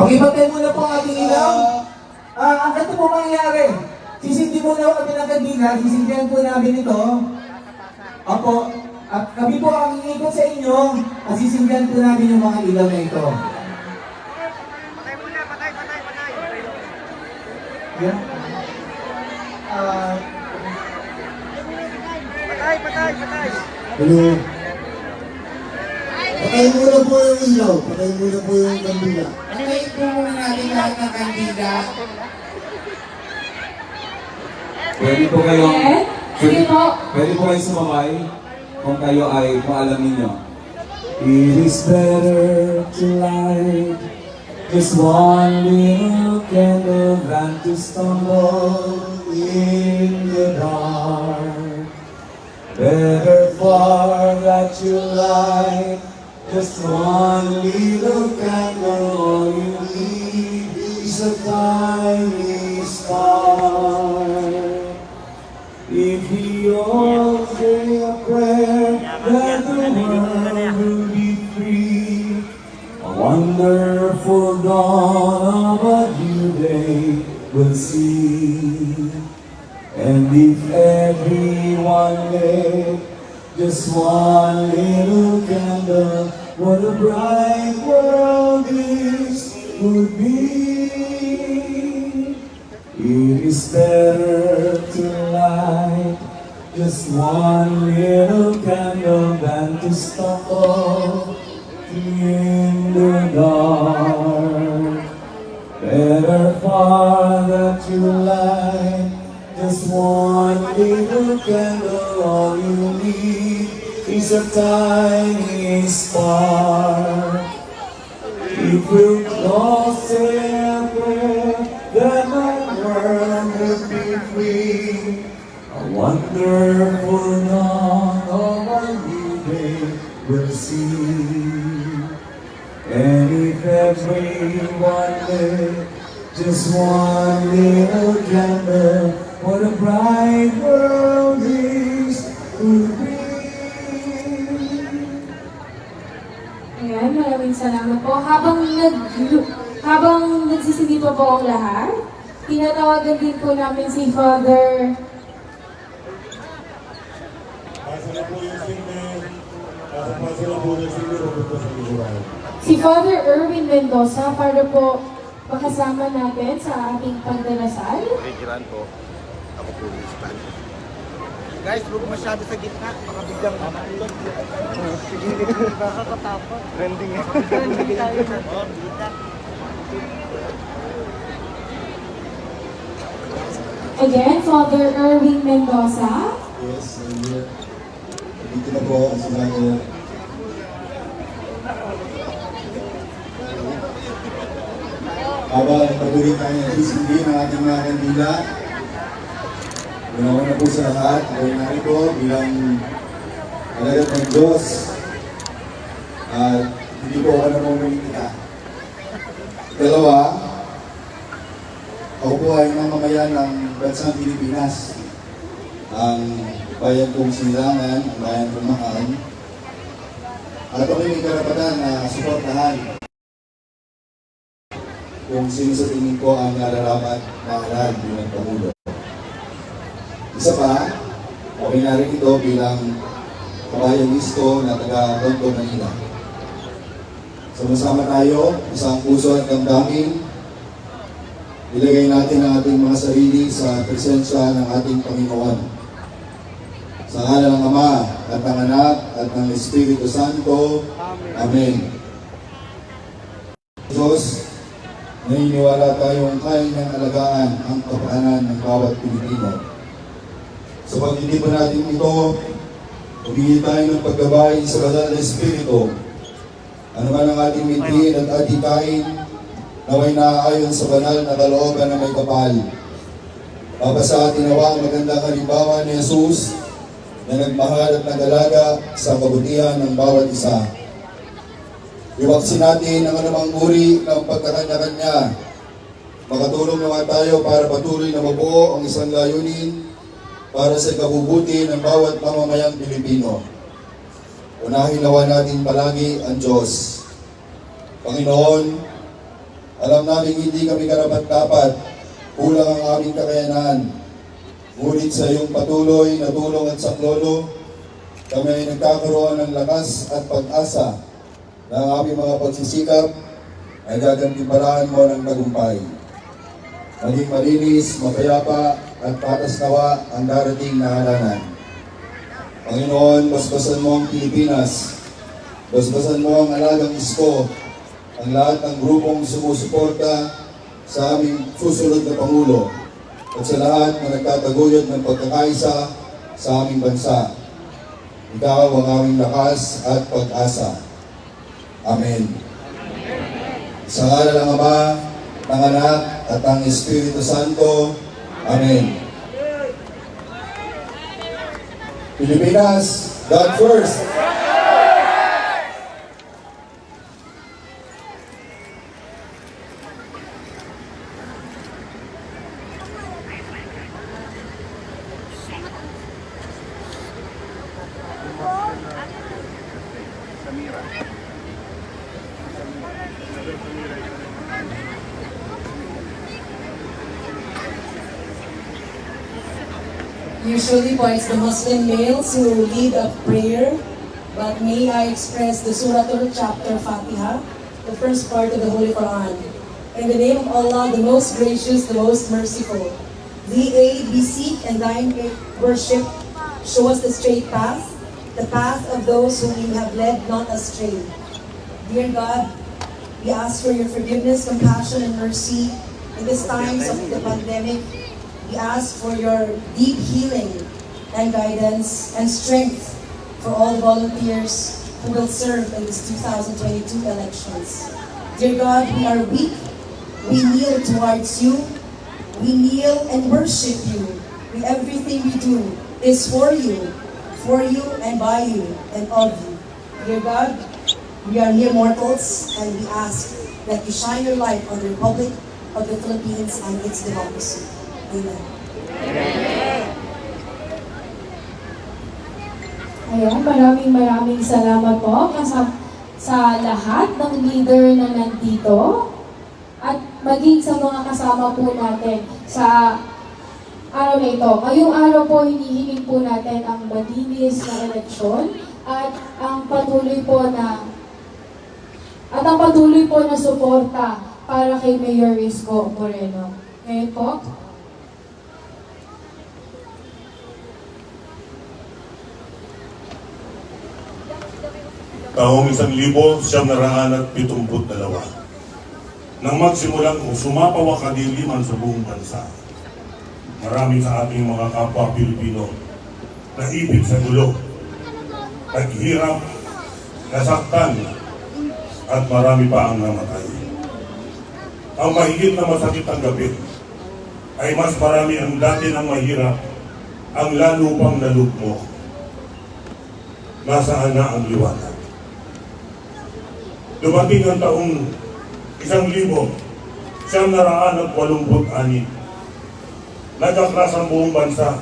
Pakipatay muna po ang ating ilaw. Ah, ang ganito po mangyayari. Sisindi muna kami ng kandila, sisindihan po namin ito. Opo. At kami po ang iikot sa inyo at sisindihan po namin yung mga ilaw na ito. Patay muna, patay, patay, patay. Yan. Ah, Patay, patay, patay. Hello. Patay muna po yung ilaw. Patay muna po yung kandila. Patayin po muna natin lahat ng kandila. Pwede po kayong, Yes. Sige po. pwede po kayong sumabay kung kayo ay, kung alam ninyo. It is better to light just one little candle than to stumble in the dark. Better far that you light just one little candle. All you need is a tiny star. If we all say a prayer that the world will be free, a wonderful dawn of a new day we'll see. And if everyone lit just one better to light just one little candle than to stumble in the dark. Better far that you light just one little candle. All you need is a tiny spark. Just one little candle, what a bright world this would be. Ayan, maraming salamat po. Habang nag habang nagsisindi pa po ang lahat, tinatawagan din po namin si Father si Father Erwin Mendoza para po makasama natin sa ating pagdarasal. Original ko. Ako po yung stand. Guys, huwag masyado sa gitna. Baka biglang mamatulog. Nakakatakot. Trending eh. Trending tayo na. Oh, bigla. Again, Father Erwin Mendoza. Yes, I'm here. Dito na po ang sinabi. Habang patuloy tayo nagsisindi ng ating mga kandila, Una-una po sa lahat, natin po bilang alagat ng Diyos at hindi po ako namumulitika. Dalawa, ako po ay mamamayan ng bansang Pilipinas. Ang bayan kong sinilangan, ang bayan kong mahal. At ako may karapatan na suportahan kung sino sa tingin ko ang nararapat mahalal bilang Pangulo. Isa pa, okay na rin ito bilang kabayang listo na taga Tondo, Manila. Sama-sama tayo, isang puso at damdamin. Ilagay natin ang ating mga sarili sa presensya ng ating Panginoon. Sa ngala ng Ama at ng Anak at ng Espiritu Santo. Amen. Diyos, naniniwala tayong kaya niyang alagaan ang kapaanan ng bawat Pilipino. Sa pagtitipan natin ito, humingi tayo ng paggabay sa banal na Espiritu. Ano man ang ating mitin at ating kain, naway naaayon sa banal na kalooban na may kapal. Papasa atin nawa ang magandang halimbawa ni Jesus na nagmahal at nagalaga sa kabutihan ng bawat isa. Iwaksin natin ang anumang uri ng pagkakanya-kanya. Makatulong naman tayo para patuloy na mabuo ang isang layunin para sa kabubuti ng bawat mamamayang Pilipino. Unahin nawa natin palagi ang Diyos. Panginoon, Alam namin hindi kami karapat-dapat, kulang ang aming kakayanan. Ngunit sa iyong patuloy na tulong at saklolo, kami ay nagkakaroon ng lakas at pag-asa na ang aming mga pagsisikap ay gagantimpalahan mo ng tagumpay. Maging malinis, mapayapa at patas nawa ang darating na halanan. Panginoon, basbasan mo ang Pilipinas. Basbasan mo ang alagang isko, ang lahat ng grupong sumusuporta sa aming susunod na Pangulo at sa lahat na nagtataguyod ng pagkakaisa sa aming bansa. Ikaw ang aming lakas at pag-asa. Amen. Sa ngala ng Ama, ng Anak, at ng Espiritu Santo. Amen. Pilipinas, God first! Usually it's the Muslim males who lead a prayer, but may I express the Suratul chapter Fatiha, the first part of the Holy Quran. In the name of Allah, the most gracious, the most merciful. Thee aid, we seek, and thine worship. Show us the straight path, the path of those whom you have led not astray. Dear God, we ask for your forgiveness, compassion, and mercy in these times of the pandemic. We ask for your deep healing and guidance and strength for all volunteers who will serve in this 2022 elections. Dear God, we are weak. We kneel towards you. We kneel and worship you. Everything we do is for you, for you and by you and of you. Dear God, we are mere mortals and we ask that you shine your light on the Republic of the Philippines and its democracy. Amen. Ayan, maraming maraming salamat po kasam sa lahat ng leader na nandito at maging sa mga kasama po natin sa araw na ito. Ngayong araw po, hinihiling po natin ang malinis na eleksyon at ang patuloy po na at ang patuloy po na suporta para kay Mayor Risco Moreno. Ngayon po, taong isang libo siyam na raan at pitumput dalawa. Nang magsimulang sumapaw kadiliman sa buong bansa, marami sa ating mga kapwa Pilipino na ibig sa gulo, naghirap, nasaktan, at marami pa ang namatay. Ang mahigit na masakit ang gabi ay mas marami ang dati ng mahirap, ang lalo pang nalugmok. Nasaan na ang liwanag? Dumating ang taong isang libo, siyam na raan at walumput anin. Nagkakras ang buong bansa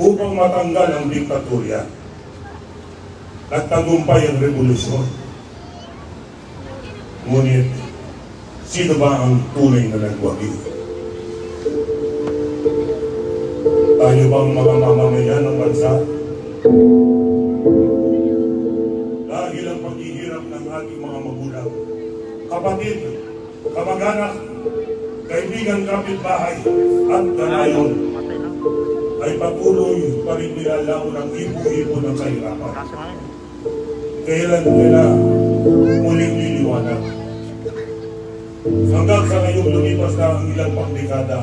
upang matanggal ang diktatorya. Nagtagumpay ang revolusyon. Ngunit, sino ba ang tunay na nagwagi? Tayo bang mga mamamayan ng bansa? Kapatid, kamag-anak, kaibigan kapitbahay, at kanayon, ay patuloy pa rin nilalaon ang ipo-ipo ng kahirapan. Kailan nila muling liliwanag? Hanggang sa ngayong lumipas na ang ilang pang dekada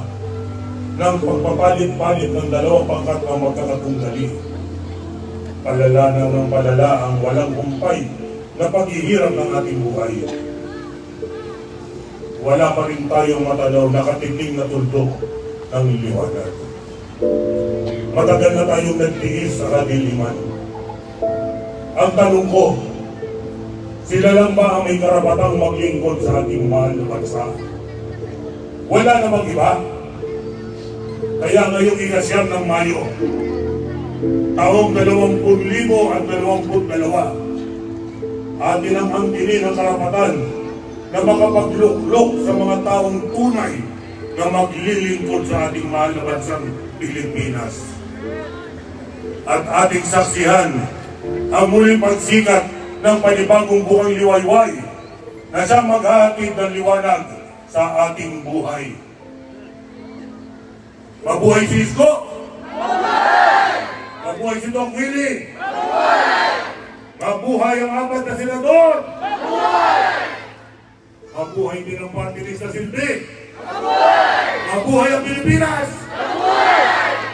ng pagpapalit-palit ng dalawang pangkat ng magkakatunggali palala na ng palala ang walang humpay na paghihirap ng ating buhay. Wala pa rin tayong matanaw na katiting na tuldok ng liwanag. Matagal na tayong nagtiis sa kadiliman. Ang tanong ko, sila lang ba ang may karapatang maglingkod sa ating mahal na bansa? Wala namang iba. Kaya ngayong ikasyam ng Mayo, taong 20,000 at 22 atin ang angkinin ang karapatan na makapagluklok sa mga taong tunay na maglilingkod sa ating mahal na bansang Pilipinas. At ating saksihan ang muling pagsikat ng panibagong buhay liwayway na siyang maghahatid ng liwanag sa ating buhay. Mabuhay si Isko! Mabuhay si Doc Willie! Mabuhay ang apat na senador! Mabuhay din ang party list na silbi! Mabuhay ang Pilipinas! Kumain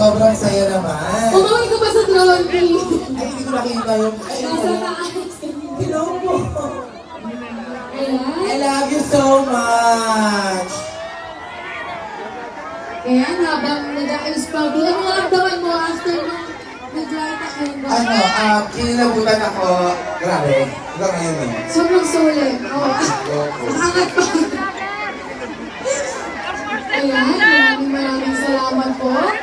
Sobrang saya naman. Umuwi ko pa sa drone Ay, hindi ko nakita yung... Ay, Nasa taas. Po. I Ayan. love you so much. Ayan, habang pa. Ano naramdaman mo after nung nag-light yung Ano, ah, kinilabutan ako. Grabe. Hanggang ngayon naman. Sobrang sulit. Oh. Angat pa. Ayan, maraming maraming salamat po.